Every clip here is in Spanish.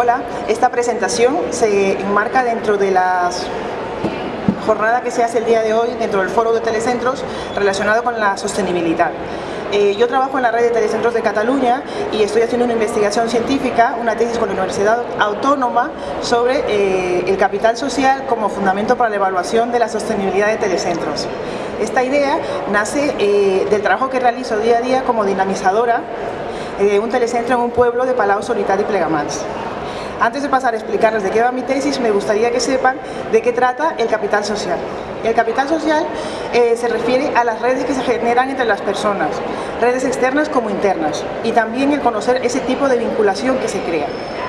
Hola, esta presentación se enmarca dentro de las jornada que se hace el día de hoy dentro del foro de telecentros relacionado con la sostenibilidad. Eh, yo trabajo en la red de telecentros de Cataluña y estoy haciendo una investigación científica, una tesis con la Universidad Autónoma sobre eh, el capital social como fundamento para la evaluación de la sostenibilidad de telecentros. Esta idea nace eh, del trabajo que realizo día a día como dinamizadora de un telecentro en un pueblo de Palau, Solitar y Plegamans. Antes de pasar a explicarles de qué va mi tesis, me gustaría que sepan de qué trata el capital social. El capital social eh, se refiere a las redes que se generan entre las personas, redes externas como internas, y también el conocer ese tipo de vinculación que se crea.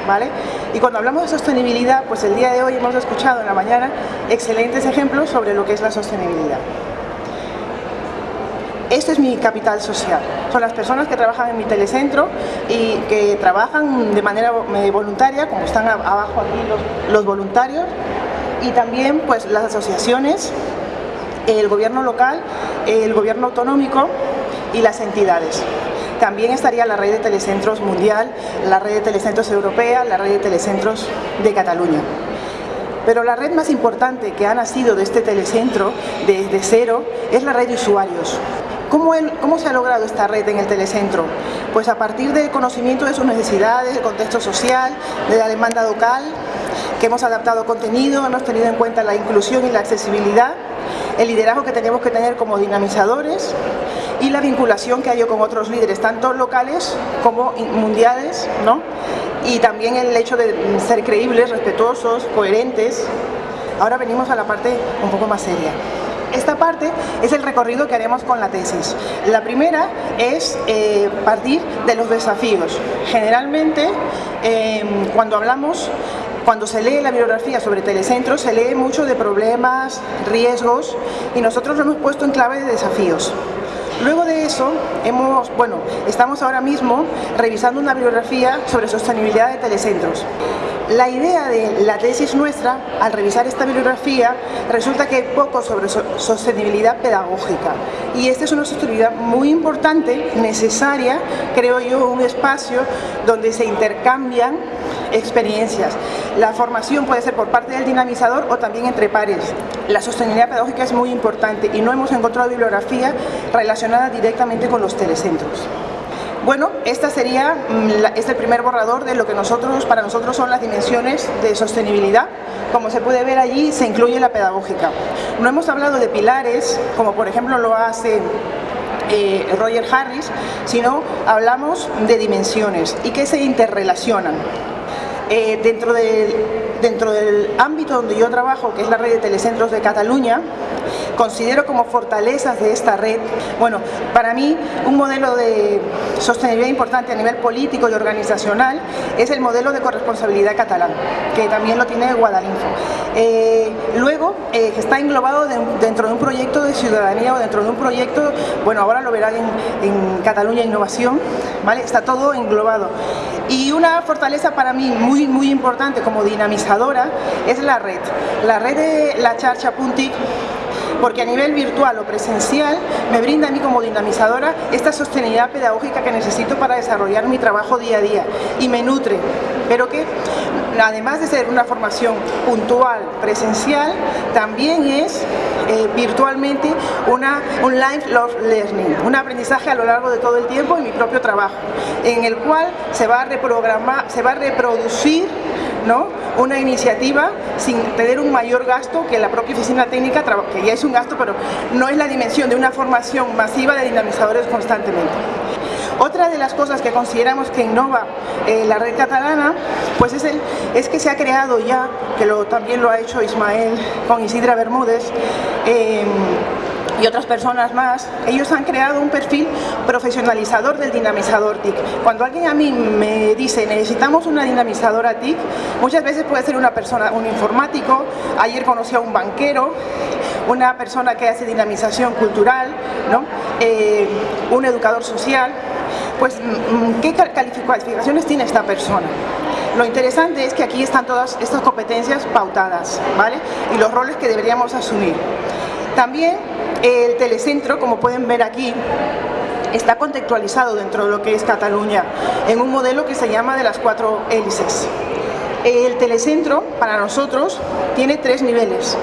¿vale? Y cuando hablamos de sostenibilidad, pues el día de hoy hemos escuchado en la mañana excelentes ejemplos sobre lo que es la sostenibilidad. Este es mi capital social. Son las personas que trabajan en mi telecentro y que trabajan de manera eh, voluntaria, como están abajo aquí los, voluntarios, y también pues las asociaciones, el gobierno local, el gobierno autonómico y las entidades. También estaría la red de telecentros mundial, la red de telecentros europea, la red de telecentros de Cataluña. Pero la red más importante que ha nacido de este telecentro desde cero es la red de usuarios. ¿Cómo, se ha logrado esta red en el telecentro? Pues a partir del conocimiento de sus necesidades, del contexto social, de la demanda local, que hemos adaptado contenido, hemos tenido en cuenta la inclusión y la accesibilidad, el liderazgo que tenemos que tener como dinamizadores y la vinculación que hay con otros líderes, tanto locales como mundiales, ¿no? y también el hecho de ser creíbles, respetuosos, coherentes. Ahora venimos a la parte un poco más seria. Esta parte es el recorrido que haremos con la tesis. La primera es eh, partir de los desafíos. Generalmente, em, cuando hablamos cuando se lee la bibliografía sobre telecentros, se lee mucho de problemas, riesgos, y nosotros lo hemos puesto en clave de desafíos. Luego de eso, hemos, bueno, estamos ahora mismo revisando una bibliografía sobre sostenibilidad de telecentros. La idea de la tesis nuestra, al revisar esta bibliografía, resulta que hay poco sobre sostenibilidad pedagógica. Y esta es una sostenibilidad muy importante, necesaria, creo yo, un espacio donde se intercambian experiencias. La formación puede ser por parte del dinamizador o también entre pares. La sostenibilidad pedagógica es muy importante y no hemos encontrado bibliografía relacionada directamente con los telecentros. Bueno, esta sería mm, este primer borrador de lo que nosotros, para nosotros son las dimensiones de sostenibilidad. Como se puede ver allí, se incluye la pedagógica. No hemos hablado de pilares, como por ejemplo lo hace eh, Roger Harris, sino hablamos de dimensiones y que se interrelacionan. Eh, dentro, dentro del ámbito donde yo trabajo, que es la red de telecentros de Cataluña, considero como fortalezas de esta red, bueno, para mí un modelo de sostenibilidad importante a nivel político y organizacional es el modelo de corresponsabilidad catalán, que también lo tiene Guadalinfo. Eh, luego, eh, está englobado dentro de un proyecto de ciudadanía o dentro de un proyecto, bueno, ahora lo verán en, Cataluña Innovación, ¿vale? Está todo englobado. Y una fortaleza para mí muy, muy importante como dinamizadora es la red. La red de la Charcha Puntic porque a nivel virtual o presencial me brinda a mí como dinamizadora esta sostenibilidad pedagógica que necesito para desarrollar mi trabajo día a día. Y me nutre, pero que además de ser una formación puntual, presencial, también es eh, virtualmente una, un lifelong learning, un aprendizaje a lo largo de todo el tiempo en mi propio trabajo, en el cual se va a reprogramar, se va a reproducir ¿no? una iniciativa sin tener un mayor gasto que la propia oficina técnica, que ya es un gasto, pero no es la dimensión de una formación masiva de dinamizadores constantemente. Otra de las cosas que consideramos que innova eh, la red catalana pues es, el, es que se ha creado ya, que lo, también lo ha hecho Ismael con Isidra Bermúdez, eh, y otras personas más, ellos han creado un perfil profesionalizador del dinamizador TIC. Cuando alguien a mí me dice necesitamos una dinamizadora TIC, muchas veces puede ser una persona, un informático, ayer conocí a un banquero, una persona que hace dinamización cultural, ¿no? Eh, un educador social, pues mm, ¿qué calificaciones tiene esta persona? Lo interesante es que aquí están todas estas competencias pautadas, ¿vale? Y los roles que deberíamos asumir. También el telecentro, como pueden ver aquí, está contextualizado dentro de lo que es Cataluña, en un modelo que se llama de las cuatro hélices. El telecentro, para nosotros, tiene tres niveles.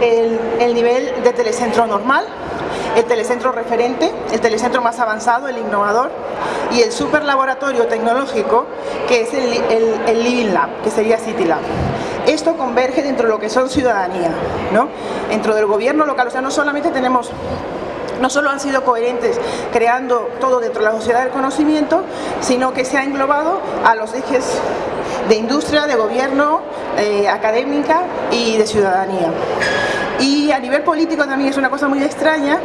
El, el nivel de telecentro normal, el telecentro referente, el telecentro más avanzado, el innovador, y el super laboratorio tecnológico, que es el, el, Living Lab, que sería City Lab. Esto converge dentro de lo que son ciudadanía, ¿no? dentro del gobierno local, o sea, no solamente tenemos no solo han sido coherentes creando todo dentro de la sociedad del conocimiento, sino que se ha englobado a los ejes de industria, de gobierno, eh, académica y de ciudadanía. Y a nivel político también es una cosa muy extraña,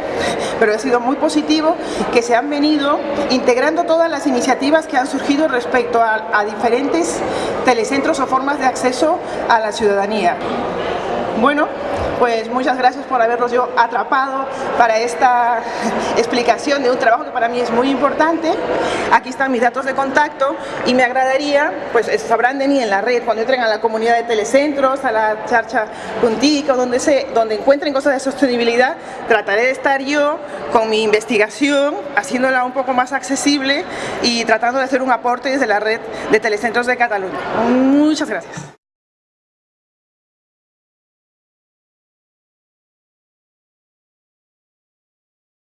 pero ha sido muy positivo, que se han venido integrando todas las iniciativas que han surgido respecto a, diferentes telecentros o formas de acceso a la ciudadanía. Bueno, pues muchas gracias por haberlos yo atrapado para esta explicación de un trabajo que para mí es muy importante. Aquí están mis datos de contacto y me agradaría, pues sabrán de mí en la red, cuando entren a la comunidad de telecentros, a la charcha puntico, donde, se, donde encuentren cosas de sostenibilidad, trataré de estar yo con mi investigación, haciéndola un poco más accesible y tratando de hacer un aporte desde la red de telecentros de Cataluña. Muchas gracias.